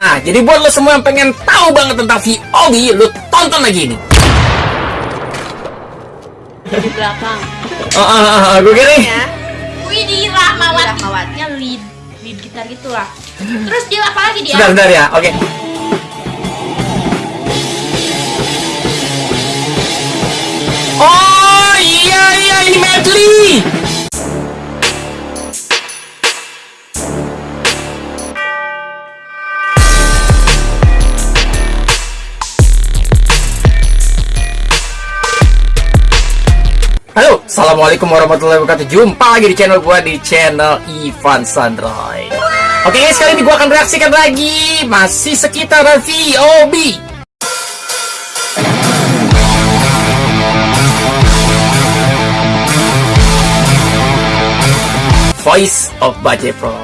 Nah, jadi buat lo semua yang pengen tahu banget tentang VOD, lo tonton lagi ini. di belakang Oh, oh, oh, oh, gue nih. ya Widih Rahmawati. Rahmawatinya lead lead gitar gitu lah Terus dia apa lagi dia? Bentar, bentar ya. Oke. Oh, iya iya ini medley. Halo, Assalamualaikum warahmatullahi wabarakatuh. Jumpa lagi di channel gua di channel Ivan Sandroy. Oke guys, kali ini gua akan reaksikan lagi. Masih sekitar VOB Voice of Baje Pro.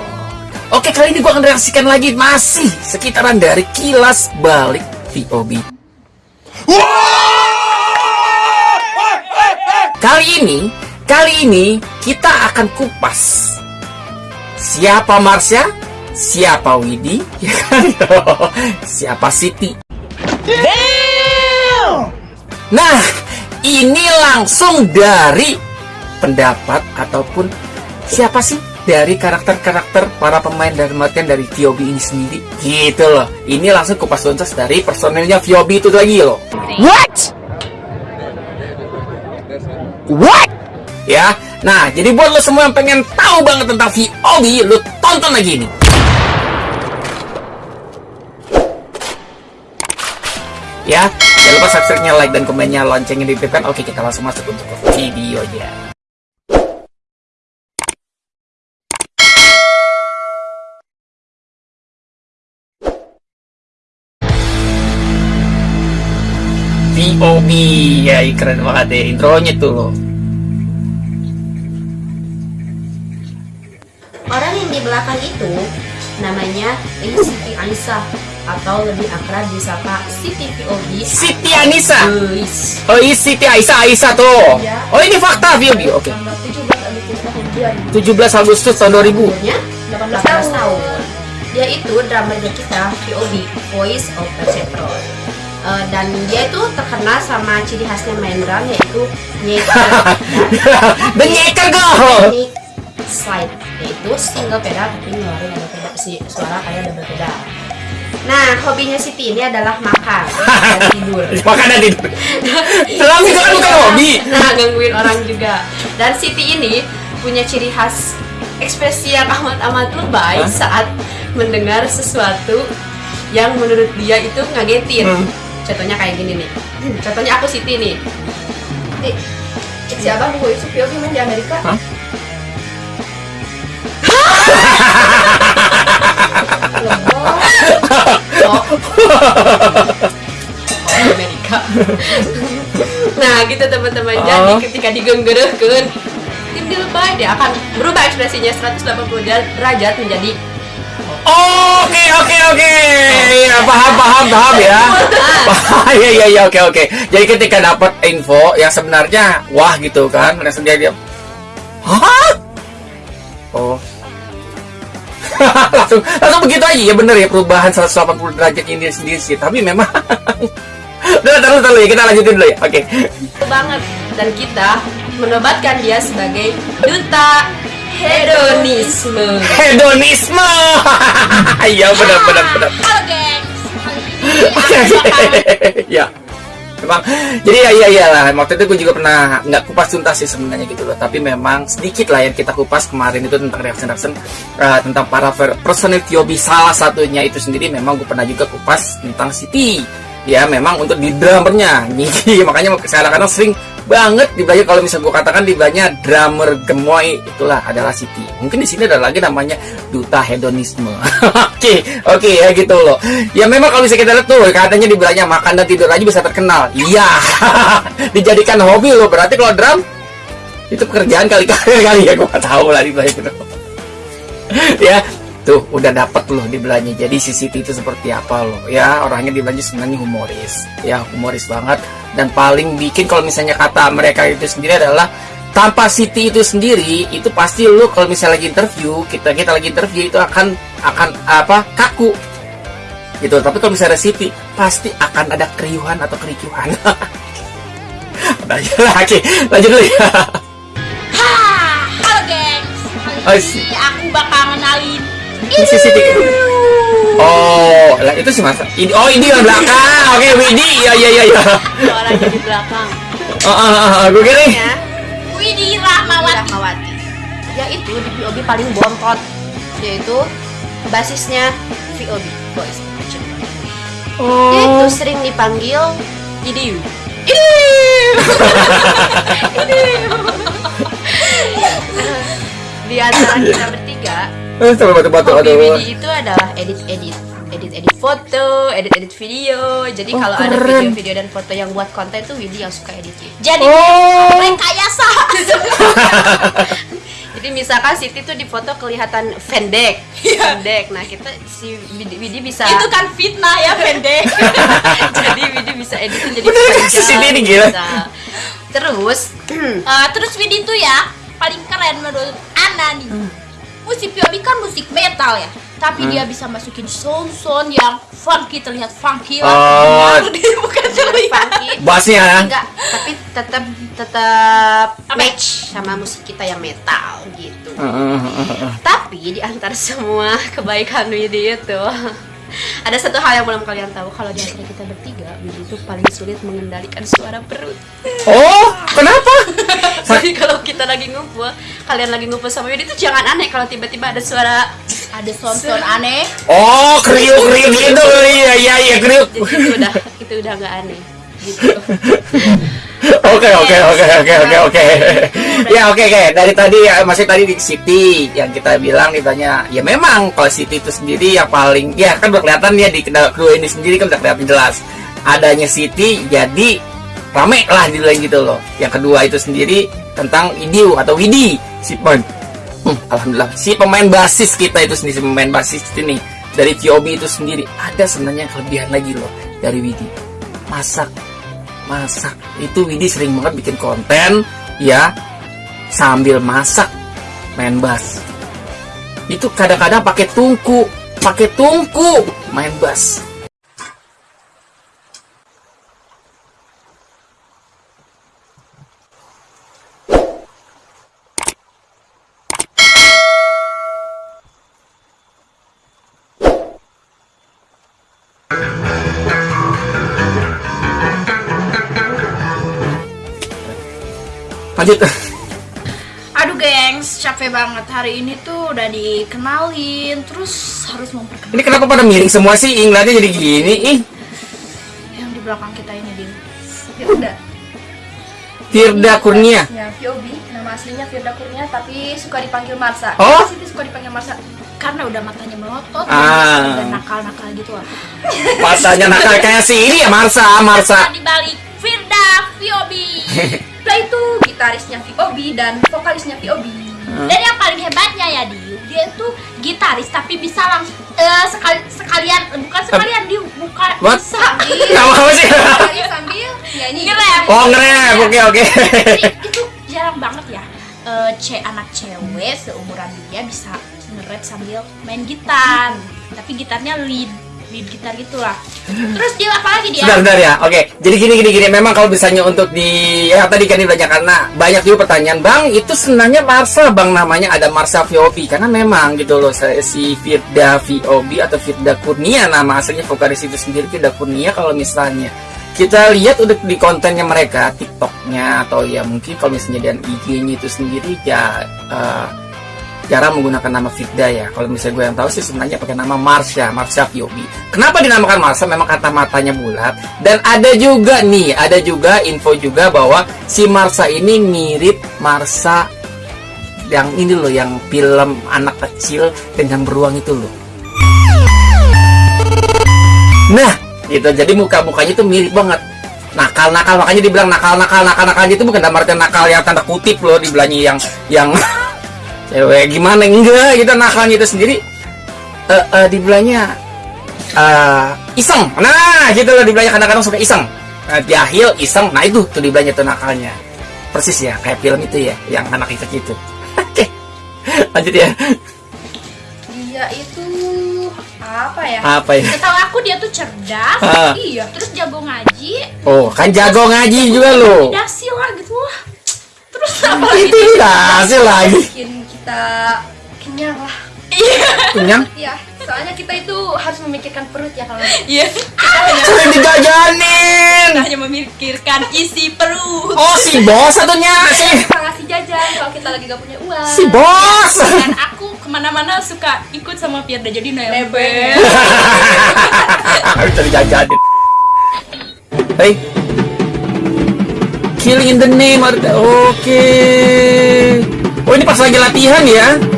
Oke, kali ini gua akan reaksikan lagi. Masih sekitaran dari kilas balik VOB Kali ini, kali ini kita akan kupas. Siapa Marsha, siapa Widi, ya kan? siapa Siti. Nah, ini langsung dari pendapat ataupun siapa sih? Dari karakter-karakter para pemain dan kematian dari VOB ini sendiri. Gitu loh. Ini langsung kupas tuntas dari personilnya VOB itu lagi loh. What What? Ya, nah jadi buat lo semua yang pengen tahu banget tentang VOB, lo tonton lagi ini. Ya, jangan lupa subscribe-nya, like, dan komennya, loncengnya diaktifkan. Oke, kita langsung masuk untuk ke videonya. VOB, ya keren banget deh intronya tuh loh. orang yang di belakang itu namanya Siti Anissa atau lebih akrab disapa Siti VOB Siti Anissa. Oh, ini Siti Aisyah Aisyah tuh. Iya. Oh, ini fakta VOB. Oke. tanggal 17 Agustus tahun 2000 17 Agustus tahun 2000. umurnya 18 tahun. Dia itu drummernya kita VOB Voice of Perceptron. Eh, dan dia itu terkenal sama ciri khasnya main drum yaitu nyeker The Nyeker Go. teknik slide yaitu single pedal tapi ngeluarin ada pedal si suara kayak double pedal. Nah, hobinya Siti ini adalah makan dan tidur. Makan dan tidur. Dalam itu kan bukan hobi. Nah, gangguin orang juga. Dan Siti ini punya ciri khas ekspresi yang amat-amat lebay saat mendengar sesuatu yang menurut dia itu ngagetin. Hmm. Contohnya kayak gini nih. Contohnya aku Siti nih. Si abang gue itu POV main di Amerika. Hah? Oh. Amerika. nah, gitu teman-teman. Jadi Oh. ketika digenggerehkeun tim dia akan berubah ekspresinya 180 derajat menjadi Oke oke oke. Ya, paham paham paham ya. Iya iya iya oke oke. Jadi ketika dapat info yang sebenarnya wah gitu kan, langsung dia diam. Hah? Oh. langsung langsung begitu aja ya bener ya perubahan 180 derajat ini sendiri sih. Tapi memang Udah, taruh, taruh ya, kita lanjutin dulu ya. Oke. banget dan kita menobatkan dia sebagai duta hedonisme. Hedonisme. Iya benar benar benar. Ya memang jadi ya iya iya lah waktu itu gue juga pernah nggak kupas tuntas sih sebenarnya gitu loh. Tapi memang sedikit lah yang kita kupas kemarin itu tentang reaction reaction uh, tentang para per- personil Tiobi salah satunya itu sendiri. Memang gue pernah juga kupas tentang Siti. Ya memang untuk di drummernya. Nih, makanya saya kadang sering banget dibelanya kalau misalnya gue katakan dibelanya drummer gemoy itulah adalah Siti. Mungkin di sini ada lagi namanya duta hedonisme. Oke oke ya gitu loh. Ya memang kalau bisa kita lihat tuh katanya dibelanya makan dan tidur aja bisa terkenal. Iya. Dijadikan hobi loh berarti kalau drum itu pekerjaan kali kali kali ya gue gak tahu lah dibelanya gitu ya tuh udah dapet loh di belanja jadi si Siti itu seperti apa loh. Ya orangnya di belanja sebenarnya humoris. Ya humoris banget. Dan paling bikin kalau misalnya kata mereka itu sendiri adalah tanpa Siti itu sendiri itu pasti lu kalau misalnya lagi interview kita kita lagi interview itu akan akan apa kaku. Gitu. Tapi kalau misalnya Siti pasti akan ada keriuhan atau kericuhan. Nah, ya, oke lanjut dulu ya. Halo gengs. Oh, Kali si- ini aku bakal kenalin. Ini si Siti oh lah itu sih masa ini oh ini yang belakang. Oke Widi. Ya ya ya ya Suaranya di belakang. oh, oh, oh, oh, gue kira Ya, Widih Rahmawati. Rahmawati. Yaitu di VOB paling bontot, yaitu basisnya VOB of Achievement. Dia itu oh sering dipanggil Idiu. Di antara kita bertiga, Eh, coba batu batu hobi aduh Widi itu adalah edit-edit edit-edit foto, edit-edit video. Jadi Oh, kalau ada video-video dan foto yang buat konten tuh Widi yang suka editin. Jadi oh rekayasa. Jadi misalkan Siti tuh di foto kelihatan pendek, pendek. Nah kita si Widi, Widi bisa Itu kan fitnah ya pendek. jadi Widi bisa editin jadi Bener, panjang, si Siti ini gila. bisa. Terus Eh, terus Widih tuh ya paling keren menurut Ana nih. Musik POV kan musik metal ya, tapi Hmm. dia bisa masukin sound-sound yang funky terlihat funky Oh. lah. Dia bukan terlihat. funky, bassnya ya enggak, tapi tetap tetap match sama musik kita yang metal gitu. Eh, eh, eh. Tapi di antara semua kebaikan Widi itu ada satu hal yang belum kalian tahu kalau di antara kita bertiga Widi itu paling sulit mengendalikan suara perut. oh kenapa Jadi kalau kita lagi ngumpul, kalian lagi ngumpul sama Widi itu jangan aneh kalau tiba-tiba ada suara Ada sound-sound aneh. oh kriuk kriuk gitu iya iya iya kriuk itu udah itu udah nggak aneh gitu. Oke oke oke oke oke oke. Ya oke oke. Dari tadi ya masih tadi di Siti yang kita bilang ditanya ya memang kalau Siti itu sendiri yang paling ya kan udah kelihatan ya di kedua ini sendiri kan udah kelihatan jelas adanya Siti jadi rame lah di lain gitu loh. Yang kedua itu sendiri tentang Idiu atau Widi si pemain. Hmm, Alhamdulillah. Si pemain basis kita itu sendiri si pemain basis ini dari VOB itu sendiri ada sebenarnya kelebihan lagi loh dari Widi. Masak masak. Itu Widi sering banget bikin konten ya sambil masak main bass. Itu kadang-kadang pakai tungku pakai tungku main bass lanjut Aduh gengs, capek banget hari ini tuh udah dikenalin, terus harus memperkenalkan ini kenapa pada miring semua sih inglatnya jadi gini ih yang di belakang kita ini di Firda. Firda Kurnia Ya, VOB, nama aslinya Firda Kurnia tapi suka dipanggil Marsa. Oh? Siti suka dipanggil Marsa karena udah matanya melotot Ah. dan nakal-nakal gitu lah. matanya nakal kayak si ini ya Marsa Marsa di balik Firda VOB. Nah itu gitarisnya VOB dan vokalisnya VOB. Dan yang paling hebatnya ya Diu, dia tuh gitaris tapi bisa langsung eh, sekali sekalian bukan sekalian Diu, bukan What? bisa sih Sekali sambil nyanyi ngerem. oh ngerem oke oke Jadi itu jarang banget ya. Eh, ce anak cewek seumuran dia bisa nge-rap sambil main gitar. Tapi gitarnya lead lead gitar gitulah. Terus dia apa lagi dia? Sebentar, sebentar ya. Oke. Jadi gini gini gini. Memang kalau misalnya untuk di ya tadi kan ditanya karena banyak juga pertanyaan, Bang, itu sebenarnya Marsa, Bang namanya ada Marsa VOB karena memang gitu loh si Firda VOB atau Firda Kurnia nama aslinya vokalis itu sendiri Firda Kurnia kalau misalnya kita lihat udah di kontennya mereka TikToknya atau ya mungkin kalau misalnya dan IG-nya itu sendiri ya eh, jarang menggunakan nama Firda ya. Kalau misalnya gue yang tahu sih sebenarnya pakai nama Marsha, Marsha Fiobi. Kenapa dinamakan Marsha? Memang kata matanya bulat. Dan ada juga nih, ada juga info juga bahwa si Marsha ini mirip Marsha yang ini loh, yang film anak kecil dengan beruang itu loh. Nah, gitu. Jadi muka-mukanya itu mirip banget. Nakal-nakal makanya dibilang nakal-nakal nakal-nakal itu bukan dalam artian nakal yang tanda kutip loh dibilangnya yang yang cewek gimana enggak gitu nakalnya itu sendiri eh eh, dibilangnya eh iseng nah gitu loh dibilangnya kadang-kadang suka iseng nah, jahil iseng nah itu tuh dibilangnya tuh nakalnya persis ya kayak film itu ya yang anak itu gitu oke lanjut ya dia itu apa ya Apa ya? Setahu aku dia tuh cerdas, Ah. iya, terus jago ngaji, Oh, kan jago ngaji juga lo. dasi lah gitu lah. Terus apa lagi? Itu dasi lagi. Bikin kita kenyang lah. Iya. Kenyang? Iya, soalnya kita itu harus memikirkan perut ya kalau Iya. Sering dijajanin. Kita hanya memikirkan isi perut. Oh, si bos satunya si kita ngasih jajan kalau kita lagi gak punya uang. si bos. Dan aku ke mana-mana suka ikut sama Firda jadi nebeng. Bisa dijajanin. Hey. Killing in the name ada- Oke. Oh, ini pas lagi latihan ya.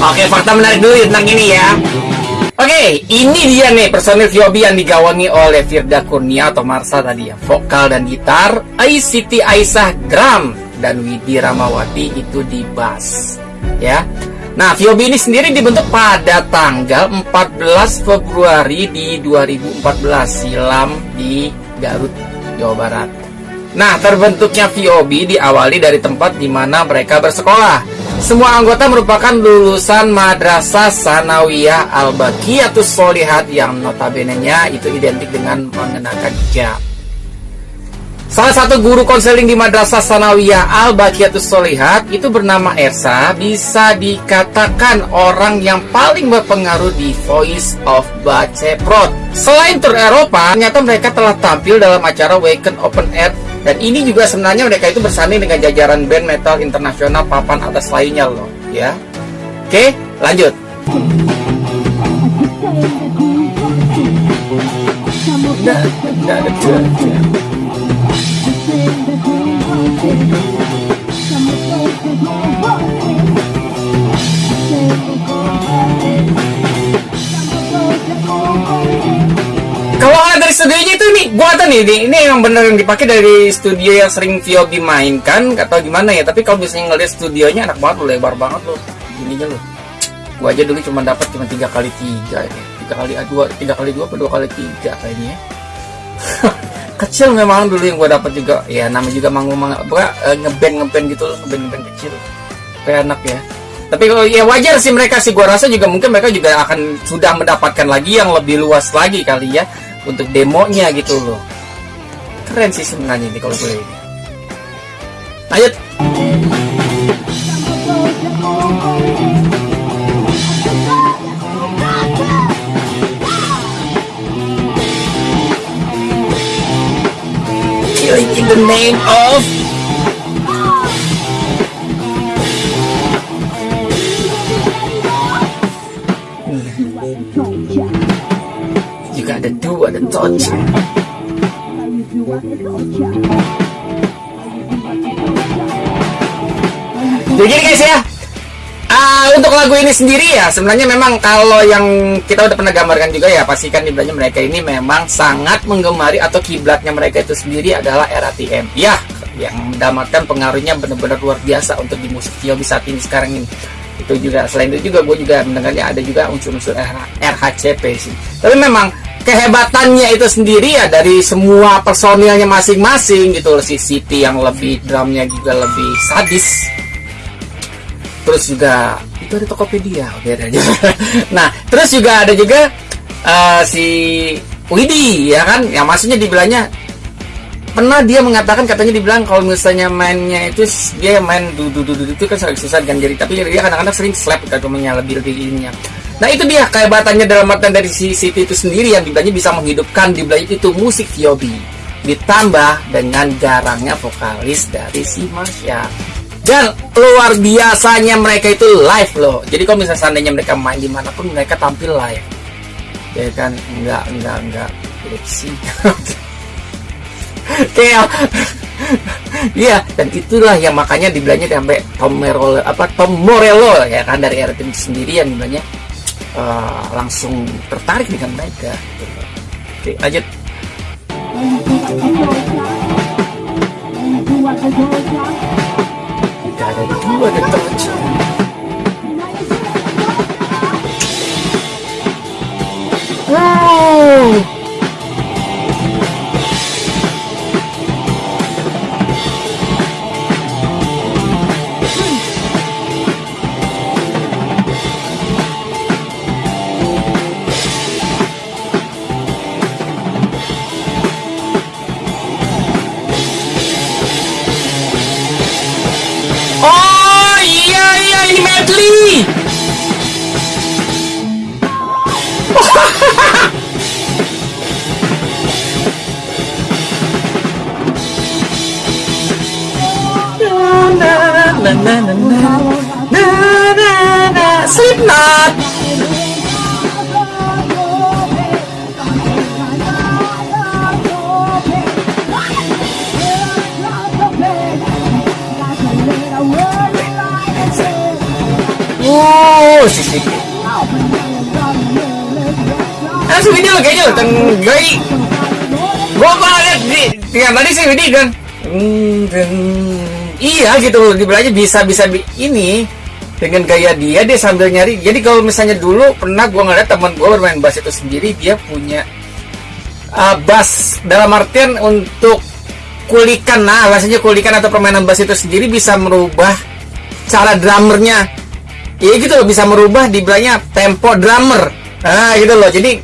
Oke, fakta menarik dulu tentang ini ya. Oke, ini dia nih personil VOB yang digawangi oleh Firda Kurnia atau Marsa tadi ya. Vokal dan gitar, Siti Aisyah drum, dan Widi Ramawati itu di bass. Ya. Nah, VOB ini sendiri dibentuk pada tanggal 14 Februari di 2014 silam di Garut, Jawa Barat. Nah, terbentuknya VOB diawali dari tempat di mana mereka bersekolah. Semua anggota merupakan lulusan Madrasah Sanawiyah Al-Baqiyatus Solihat yang notabene-nya itu identik dengan mengenakan hijab. Salah satu guru konseling di Madrasah Sanawiyah Al-Baqiyatus Solihat itu bernama Ersa bisa dikatakan orang yang paling berpengaruh di Voice of Baceprot. Selain tur Eropa, ternyata mereka telah tampil dalam acara Weekend Open Air dan ini juga sebenarnya mereka itu bersanding dengan jajaran band metal internasional papan atas lainnya loh, ya. Oke, lanjut. Gua tahu nih, ini, yang bener yang dipakai dari studio yang sering Viobi mainkan, atau gimana ya? Tapi kalau misalnya ngeliat studionya enak banget loh, lebar banget loh, ininya loh. Gua aja dulu cuma dapat cuma tiga kali tiga ini, tiga kali ah, dua, tiga kali dua, apa dua kali tiga kayaknya. ya. kecil memang dulu yang gua dapat juga, ya namanya juga manggung manggung, eh, ngeband ngeband gitu loh, ngeband ngeband kecil, kayak enak ya. Tapi kalau ya wajar sih mereka sih gua rasa juga mungkin mereka juga akan sudah mendapatkan lagi yang lebih luas lagi kali ya untuk demonya gitu loh. Keren sih sebenarnya ini kalau gue ini. Lanjut. In the name of ada touch. Jadi guys ya. Ah, untuk lagu ini sendiri ya sebenarnya memang kalau yang kita udah pernah gambarkan juga ya pastikan dibilangnya mereka ini memang sangat menggemari atau kiblatnya mereka itu sendiri adalah RATM. Ya, yang mendapatkan pengaruhnya benar-benar luar biasa untuk di musik Yobi saat ini sekarang ini. Itu juga selain itu juga gue juga mendengarnya ada juga unsur-unsur RH RHCP sih. Tapi memang kehebatannya itu sendiri ya dari semua personilnya masing-masing gitu si Siti yang lebih drumnya juga lebih sadis. Terus juga itu ada Tokopedia oke aja nah terus juga ada juga eh, si Widi ya kan? Yang maksudnya dibilangnya pernah dia mengatakan katanya dibilang kalau misalnya mainnya itu dia main dudu itu kan sering susah kan jadi tapi dia kadang-kadang sering slap kan temennya lebih lebih ininya nah itu dia kehebatannya dalam artian dari si Siti itu sendiri yang dibilangnya bisa menghidupkan dibilang itu musik Viobi ditambah dengan garangnya vokalis dari si Marsha dan luar biasanya mereka itu live loh. Jadi kalau misalnya seandainya mereka main di mana pun mereka tampil live. Ya kan? Enggak enggak enggak. Sih. Kayak Iya, dan itulah yang makanya dibilangnya sampai Tom Morello apa Tom Morello ya kan dari RT sendiri yang dibilangnya eh, langsung tertarik dengan mereka. gitu. Oke, lanjut. Tidak ada dua deterjen. Wow. Ah, si Widi lo kayaknya tenggai. Gua gua lihat di yang tadi si Widi kan. Hmm, iya gitu dibilangnya bisa bisa bi- ini dengan gaya dia dia sambil nyari. Jadi kalau misalnya dulu pernah gua ngeliat teman gua bermain bass itu sendiri dia punya uh, bass dalam artian untuk kulikan nah bahasanya kulikan atau permainan bass itu sendiri bisa merubah cara drummernya Iya gitu loh bisa merubah dibilangnya tempo drummer. Nah gitu loh. Jadi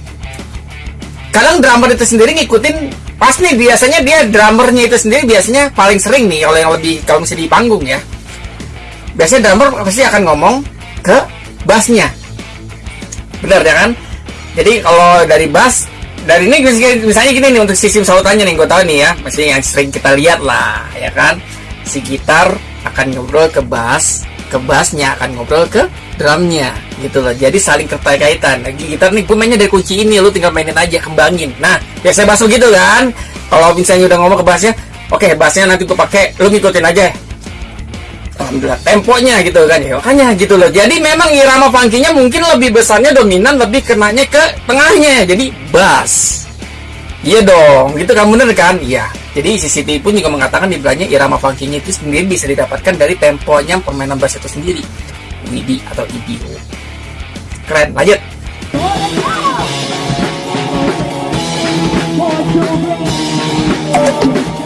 kadang drummer itu sendiri ngikutin pas nih biasanya dia drummernya itu sendiri biasanya paling sering nih kalau yang lebih kalau misalnya di panggung ya. Biasanya drummer pasti akan ngomong ke bassnya. Bener ya kan? Jadi kalau dari bass dari ini misalnya gini nih untuk sistem sautannya nih gue tahu nih ya masih yang sering kita lihat lah ya kan si gitar akan ngobrol ke bass ke bassnya akan ngobrol ke drumnya gitu loh. Jadi saling keterkaitan. Lagi gitar nih gue mainnya dari kunci ini lu tinggal mainin aja kembangin. Nah biasa bass gitu kan. Kalau misalnya udah ngomong ke bassnya oke bassnya nanti gue pakai lu ngikutin aja. Alhamdulillah. Temponya gitu kan ya makanya gitu loh. Jadi memang irama funky-nya mungkin lebih besarnya dominan lebih kenanya ke tengahnya. Jadi bass. Iya dong gitu kan bener kan? Iya jadi CCTV pun juga mengatakan dibilangnya irama funky-nya itu sendiri bisa didapatkan dari temponya permainan bass itu sendiri. WD atau EBO keren lanjut. oh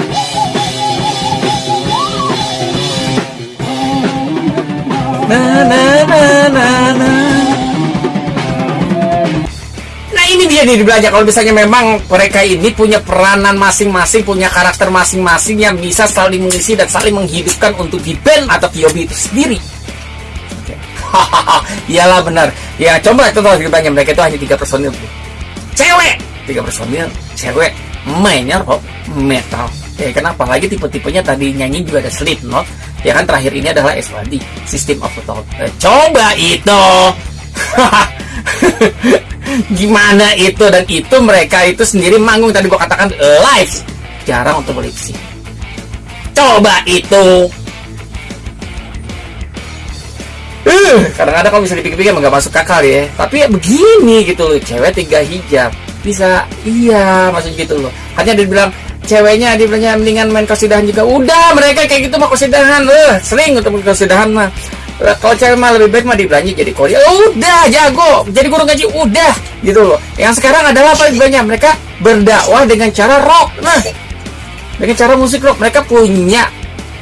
Na. Nah ini dia nih belajar kalau misalnya memang mereka ini punya peranan masing-masing, punya karakter masing-masing yang bisa saling mengisi dan saling menghidupkan untuk di band atau POB itu sendiri. Oke. Iyalah benar. Ya coba itu tahu ceritanya mereka itu hanya tiga personil. Cewek tiga personil, cewek mainnya rock metal. Ya kenapa lagi tipe-tipenya tadi nyanyi juga ada Slipknot. Ya kan terakhir ini adalah SWD, System of Down. Eh, coba itu. gimana itu? Dan itu mereka itu sendiri manggung. Tadi gua katakan live. Jarang untuk sync coba itu. Eh, kadang-kadang kalau bisa dipikir-pikir nggak masuk akal ya. Tapi ya begini gitu loh cewek tiga hijab. Bisa iya maksud gitu loh. Hanya dia bilang ceweknya dia bilangnya mendingan main kosidahan juga. Udah mereka kayak gitu mah kosidahan eh sering main kosidahan mah. Lah, kalau cewek mah lebih baik mah dibelanja jadi koli Oh, udah jago. Jadi guru ngaji udah. Gitu loh. Yang sekarang adalah apa banyak mereka berdakwah dengan cara rock. Nah dengan cara musik rock. Mereka punya.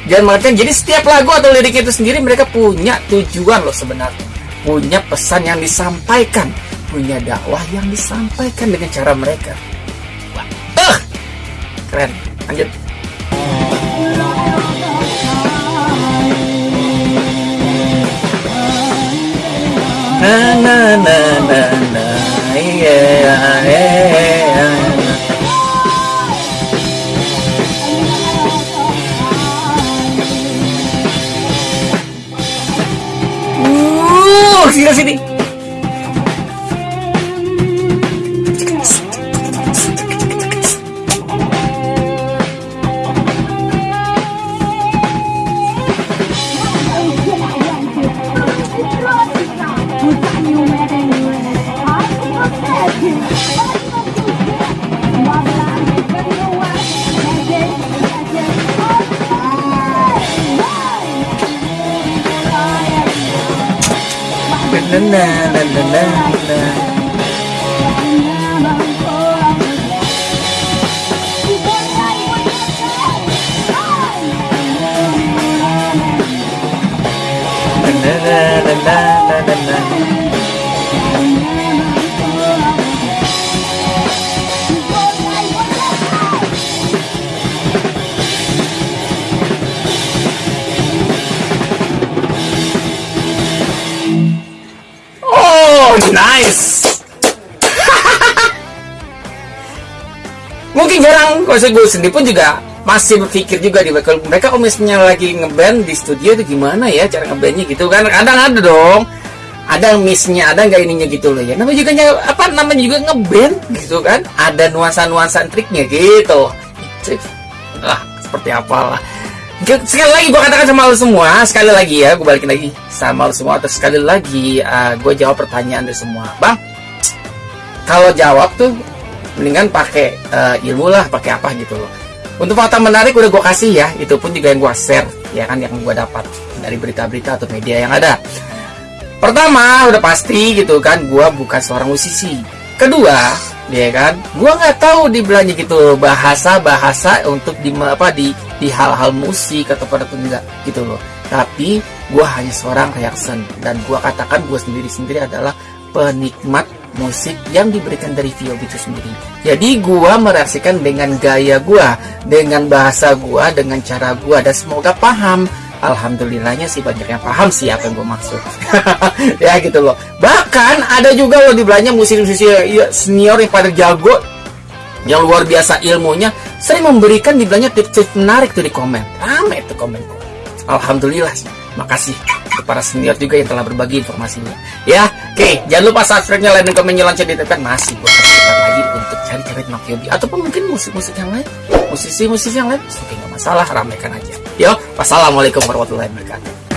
Dan mereka jadi setiap lagu atau lirik itu sendiri mereka punya tujuan loh sebenarnya. Punya pesan yang disampaikan. Punya dakwah yang disampaikan dengan cara mereka. eh, keren lanjut na na na na na yeah, yeah. Uh, sini sini. Nice. Mungkin jarang, saya gue sendiri pun juga masih berpikir juga di kalau mereka misalnya lagi ngeband di studio itu gimana ya cara ngebandnya gitu kan? Kadang ada dong. Ada missnya ada nggak ininya gitu loh ya. Namanya juga apa namanya juga ngeband gitu kan? Ada nuansa-nuansa triknya gitu. Itu, lah seperti apalah sekali lagi gue katakan sama lo semua sekali lagi ya gue balikin lagi sama lo semua. Terus sekali lagi gue jawab pertanyaan dari semua. Bang kalau jawab tuh mendingan pakai eh, ilmu lah pakai apa gitu loh. Untuk fakta menarik udah gue kasih ya itu pun juga yang gue share ya kan yang gue dapat dari berita-berita atau media yang ada. Pertama udah pasti gitu kan gue bukan seorang musisi. Kedua ya kan gue nggak tahu di belanja gitu bahasa bahasa untuk di apa di di hal-hal musik atau pada enggak gitu loh. Tapi gue hanya seorang reaction. Dan gue katakan gue sendiri sendiri adalah penikmat musik yang diberikan dari VOB itu sendiri. Jadi gue mereaksikan dengan gaya gue dengan bahasa gue dengan cara gue dan semoga paham. Alhamdulillahnya sih banyak yang paham sih apa yang gue maksud. Ya gitu loh. Bahkan ada juga loh di belanja musisi-musisi ya, senior yang pada jago yang luar biasa ilmunya sering memberikan di belanja tips-tips menarik tuh di komen. Rame tuh komen. Alhamdulillah sih makasih para senior juga yang telah berbagi informasinya. Ya oke jangan lupa subscribe-nya like dan komennya lonceng ditekan masih gue kasih lagi untuk cari-cari tentang VOD ataupun mungkin musik-musik yang lain. Musisi-musisi yang lain oke nggak masalah ramaikan aja. Yo wassalamualaikum warahmatullahi wabarakatuh